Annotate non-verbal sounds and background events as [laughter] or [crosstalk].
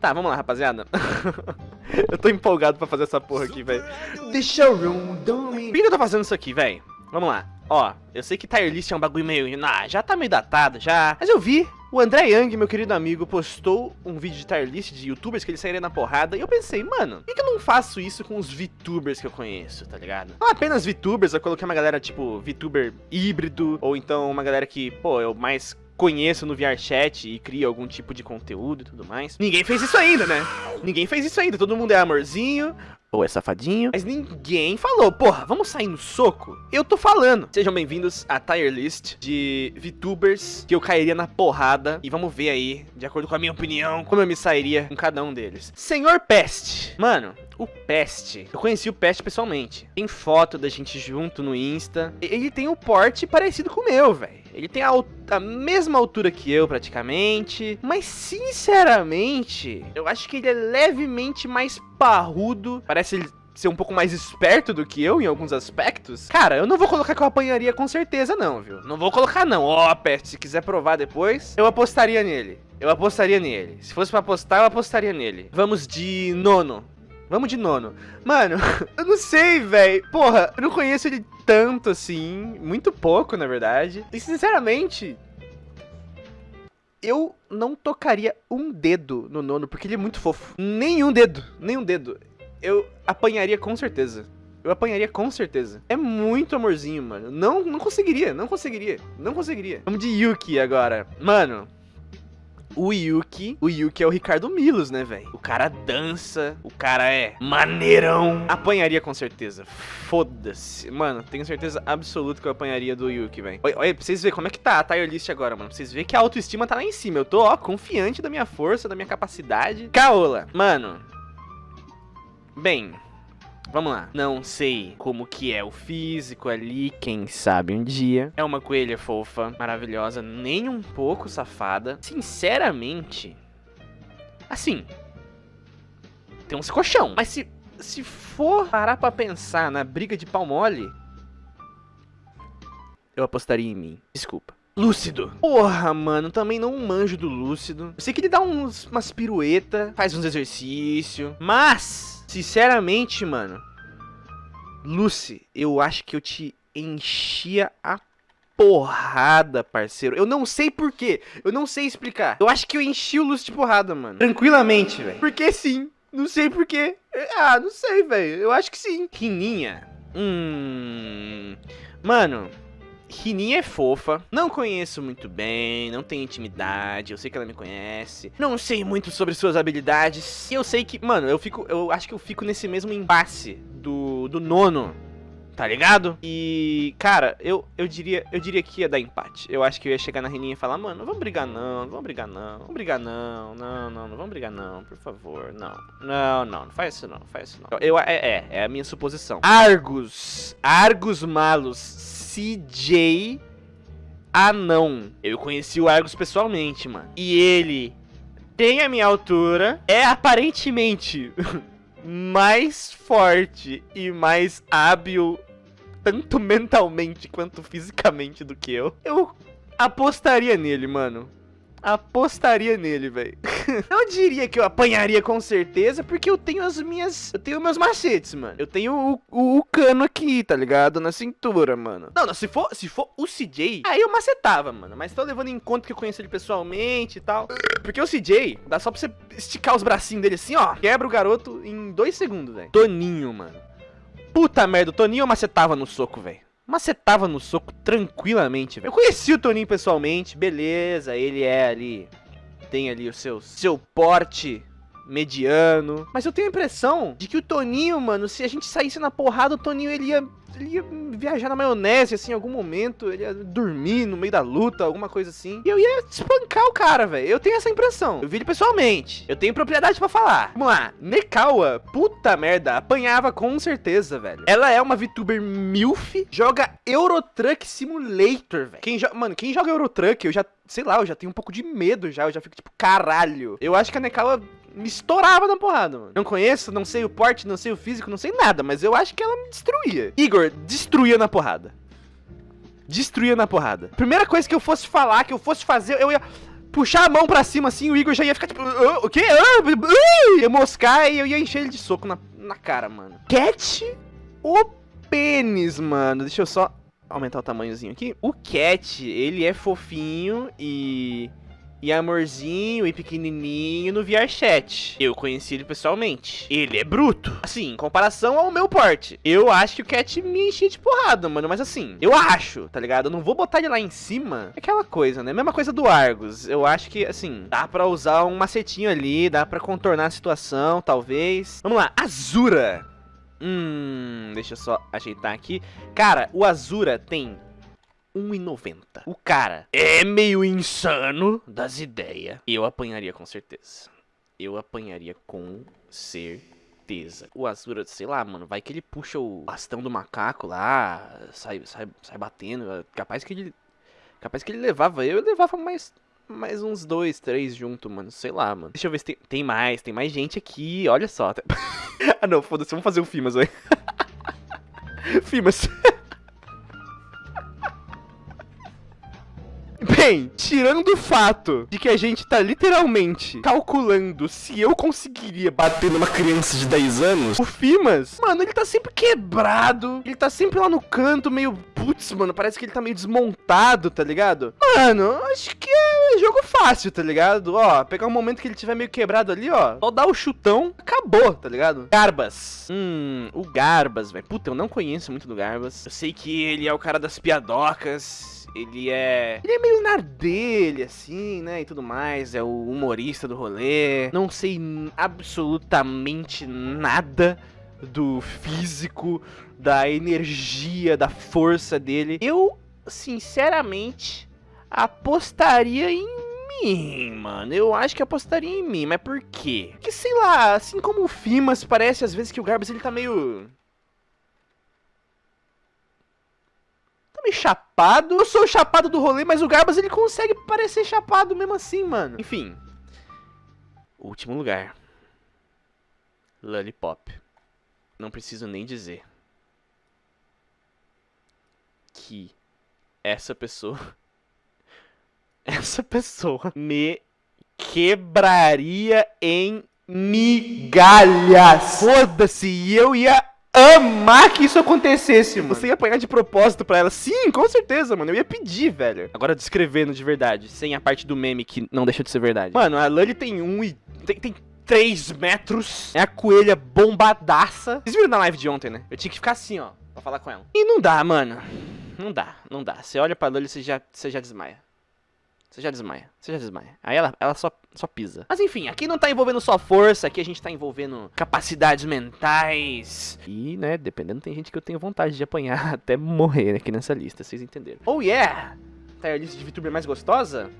Tá, vamos lá, rapaziada. [laughs] eu tô empolgado pra fazer essa porra aqui, velho. The showroom, Por que eu tô fazendo isso aqui, velho? Vamos lá. Ó, eu sei que tier list é um bagulho meio... Ah, já tá meio datado, já. Mas eu vi o André Young, meu querido amigo, postou um vídeo de tier list de youtubers que ele sairia na porrada e eu pensei, mano, por que, que eu não faço isso com os VTubers que eu conheço, tá ligado? Não apenas VTubers, eu coloquei uma galera tipo VTuber híbrido, ou então uma galera que, pô, eu mais conheço no VRChat e cria algum tipo de conteúdo e tudo mais. Ninguém fez isso ainda, né? Ninguém fez isso ainda. Todo mundo é amorzinho, ou é safadinho. Mas ninguém falou, porra, vamos sair no soco? Eu tô falando. Sejam bem-vindos à tier list de VTubers que eu cairia na porrada. E vamos ver aí, de acordo com a minha opinião, como eu me sairia com cada um deles. Senhor Pest. Mano, o Pest. Eu conheci o Pest pessoalmente. Tem foto da gente junto no Insta. Ele tem um porte parecido com o meu, velho. Ele tem a, a, mesma altura que eu, praticamente. Mas, sinceramente, eu acho que ele é levemente mais parrudo. Parece ele ser um pouco mais esperto do que eu em alguns aspectos. Cara, eu não vou colocar que eu apanharia com certeza não, viu? Não vou colocar não. Ó, oh, Pest, se quiser provar depois, eu apostaria nele. Eu apostaria nele. Se fosse pra apostar, eu apostaria nele. Vamos de nono. Vamos de nono. Mano, [laughs] eu não sei, velho. Porra, eu não conheço ele tanto assim. Muito pouco, na verdade. E sinceramente, eu não tocaria um dedo no nono, porque ele é muito fofo. Nenhum dedo, nenhum dedo. Eu apanharia com certeza. Eu apanharia com certeza. É muito amorzinho, mano. Não, não conseguiria, não conseguiria, não conseguiria. Vamos de Yuki agora. Mano, o Yuki, o Yuki é o Ricardo Milos, né, velho? O cara dança, o cara é maneirão. Apanharia com certeza. Foda-se. Mano, tenho certeza absoluta que eu apanharia do Yuki, velho. Olha, olha, pra vocês verem como é que tá a tier list agora, mano. Pra vocês verem que a autoestima tá lá em cima. Eu tô, ó, confiante da minha força, da minha capacidade. Kaola, mano. Bem, Vamos lá. Não sei como que é o físico ali, quem sabe um dia. É uma coelha fofa, maravilhosa, nem um pouco safada. Sinceramente, assim, tem uns colchão. Mas se, se for parar pra pensar na briga de pau mole, eu apostaria em mim. Desculpa. Lúcido. Porra, mano, também não manjo do Lúcido. Eu sei que ele dá uns, umas pirueta, faz uns exercícios, mas Sinceramente, mano. Lucy, eu acho que eu te enchia a porrada, parceiro. Eu não sei porquê. Eu não sei explicar. Eu acho que eu enchi o Lucy de porrada, mano. Tranquilamente, velho. Porque sim. Não sei porquê. Ah, não sei, velho. Eu acho que sim. Rininha. Hum. Mano, Rininha é fofa, não conheço muito bem, não tenho intimidade, eu sei que ela me conhece, não sei muito sobre suas habilidades, e eu sei que, mano, eu fico, eu acho que eu fico nesse mesmo impasse do, do nono, tá ligado? E, cara, eu, eu diria eu diria que ia dar empate. Eu acho que eu ia chegar na Reninha e falar, mano, não vamos brigar não, não vamos brigar não, vamos brigar não, não, não, não vamos brigar não, por favor, não. Não, não, não faz isso não, não faz isso não. Eu, é, é, é a minha suposição. Argus, Argus Malus, CJ Anão. Eu conheci o Argus pessoalmente, mano. E ele tem a minha altura, é aparentemente [laughs] mais forte e mais hábil, tanto [laughs] mentalmente quanto fisicamente do que eu. Eu apostaria nele, mano apostaria nele, velho. [laughs] Não diria que eu apanharia com certeza, porque eu tenho as minhas... Eu tenho meus macetes, mano. Eu tenho o, o, o, cano aqui, tá ligado? Na cintura, mano. Não, não, se for, se for o CJ, aí eu macetava, mano. Mas tô levando em conta que eu conheço ele pessoalmente e tal. Porque o CJ, dá só pra você esticar os bracinhos dele assim, ó. Quebra o garoto em dois segundos, velho. Toninho, mano. Puta merda, o Toninho eu macetava no soco, velho macetava no soco tranquilamente. Eu conheci o Toninho pessoalmente, beleza, ele é ali, tem ali o seu, seu porte mediano. Mas eu tenho a impressão de que o Toninho, mano, se a gente saísse na porrada, o Toninho ele ia ele ia viajar na maionese, assim, em algum momento, ele ia dormir no meio da luta, alguma coisa assim. E eu ia espancar o cara, velho. Eu tenho essa impressão. Eu vi ele pessoalmente. Eu tenho propriedade pra falar. Vamos lá. Nekawa, puta merda, apanhava com certeza, velho. Ela é uma VTuber MILF, joga Eurotruck Simulator, velho. Quem Mano, quem joga Eurotruck, eu já, sei lá, eu já tenho um pouco de medo já. Eu já fico tipo, caralho. Eu acho que a Nekawa me estourava na porrada, mano. Não conheço, não sei o porte, não sei o físico, não sei nada, mas eu acho que ela me destruía. Igor, destruía na porrada. Destruía na porrada. Primeira coisa que eu fosse falar, que eu fosse fazer, eu ia... puxar a mão pra cima assim, o Igor já ia ficar tipo, "Ah, o quê? Ah, ah", ia moscar e eu ia encher ele de soco na, na cara, mano. Cat o pênis, mano. Deixa eu só aumentar o tamanhozinho aqui. O Cat, ele é fofinho e e amorzinho e pequenininho no VRChat. Eu conheci ele pessoalmente. Ele é bruto. Assim, em comparação ao meu porte. Eu acho que o Cat me enchia de porrada, mano. Mas assim, eu acho, tá ligado? Eu não vou botar ele lá em cima. É aquela coisa, né? Mesma coisa do Argus. Eu acho que, assim, dá pra usar um macetinho ali, dá pra contornar a situação, talvez. Vamos lá, Azura. Hum, deixa eu só ajeitar aqui. Cara, o Azura tem 1,90. O cara é meio insano das ideias. Eu apanharia com certeza. Eu apanharia com certeza. O Azura, sei lá, mano, vai que ele puxa o bastão do macaco lá, sai, sai, sai batendo. Capaz que ele. Capaz que ele levava eu, levava mais. Mais uns dois, três junto, mano. Sei lá, mano. Deixa eu ver se tem, tem mais. Tem mais gente aqui. Olha só. [laughs] ah, não. Foda-se. Vamos fazer o Fimas, velho. [laughs] Fimas. Bem, tirando o fato de que a gente tá literalmente calculando se eu conseguiria bater numa criança de 10 anos, o Fimas, mano, ele tá sempre quebrado, ele tá sempre lá no canto, meio. Putz, mano, parece que ele tá meio desmontado, tá ligado? Mano, acho que é jogo fácil, tá ligado? Ó, pegar um momento que ele tiver meio quebrado ali, ó, só dar o chutão, acabou, tá ligado? Garbas. Hum, o Garbas, velho. Puta, eu não conheço muito do Garbas. Eu sei que ele é o cara das piadocas. Ele é. Ele é meio na dele, assim, né? E tudo mais. É o humorista do rolê. Não sei absolutamente nada do físico, da energia, da força dele. Eu, sinceramente, apostaria em mim, mano. Eu acho que apostaria em mim, mas por quê? Porque, sei lá, assim como o Fimas, parece às vezes que o Garbas ele tá meio. Meio chapado. Eu sou o chapado do rolê, mas o Garbas ele consegue parecer chapado mesmo assim, mano. Enfim. Último lugar. Lollipop. Não preciso nem dizer. Que essa pessoa. [laughs] Essa pessoa me quebraria em migalhas. Foda-se, e eu ia amar que isso acontecesse, mano. Você ia apanhar de propósito pra ela? Sim, com certeza, mano. Eu ia pedir, velho. Agora descrevendo de verdade, sem a parte do meme que não deixa de ser verdade. Mano, a Lully tem um e. Tem, tem 3 metros. É a coelha bombadaça. Vocês viram na live de ontem, né? Eu tinha que ficar assim, ó, pra falar com ela. E não dá, mano. Não dá, não dá. Você olha pra Lully e você já, você já desmaia. Você já desmaia, você já desmaia. Aí ela, ela só, só pisa. Mas enfim, aqui não tá envolvendo só força, aqui a gente tá envolvendo capacidades mentais. E, né, dependendo, tem gente que eu tenho vontade de apanhar [laughs] até morrer aqui nessa lista, vocês entenderam. Oh yeah! Tá a lista de VTuber mais gostosa?